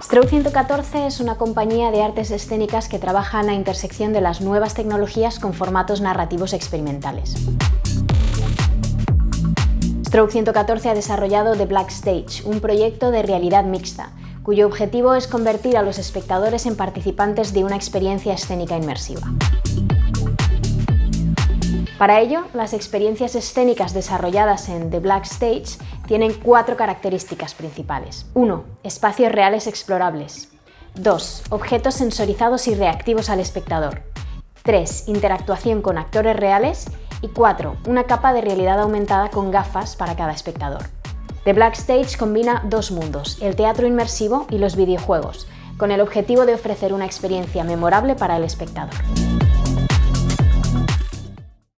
Stroke 114 es una compañía de artes escénicas que trabaja en la intersección de las nuevas tecnologías con formatos narrativos experimentales. Stroke 114 ha desarrollado The Black Stage, un proyecto de realidad mixta, cuyo objetivo es convertir a los espectadores en participantes de una experiencia escénica inmersiva. Para ello, las experiencias escénicas desarrolladas en The Black Stage tienen cuatro características principales. 1. Espacios reales explorables. 2. Objetos sensorizados y reactivos al espectador. 3. Interactuación con actores reales. Y 4. Una capa de realidad aumentada con gafas para cada espectador. The Black Stage combina dos mundos, el teatro inmersivo y los videojuegos, con el objetivo de ofrecer una experiencia memorable para el espectador.